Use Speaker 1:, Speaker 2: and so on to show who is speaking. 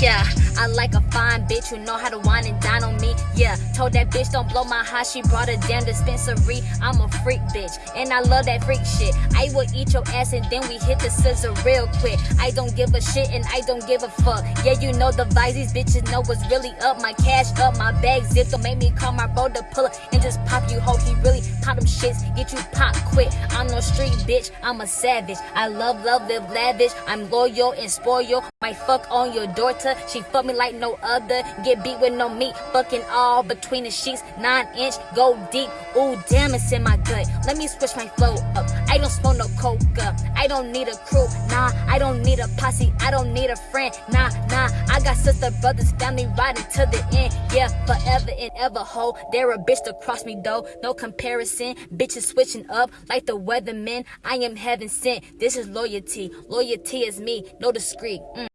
Speaker 1: Yeah, I like a fine bitch who know how to wine and dine on me. Yeah, told that bitch don't blow my high, she brought a damn dispensary. I'm a freak bitch, and I love that freak shit. I will eat your ass and then we hit the scissor real quick. I don't give a shit and I don't give a fuck. Yeah, you know the vibes, these bitches know what's really up. My cash up, my bag zipped, don't make me call my bro to pull up and just pop you hoe. He really them shits, get you pop quick. I'm no street bitch, I'm a savage. I love, love, live lavish. I'm loyal and spoil. Might fuck on your daughter, she fuck me like no other. Get beat with no meat, fucking all between the sheets. Nine inch, go deep. Ooh, damn, it's in my gut. Let me switch my flow up. I don't smoke no coca. I don't need a crew. Nah, I don't need a posse. I don't need a friend. Nah, nah. I got sister, brothers, family riding to the end. Yeah, forever and ever, ho. They're a bitch to cross me, though. No comparison. Bitches switching up like the weathermen. I am heaven sent. This is loyalty. Loyalty is me. No discreet. Mm.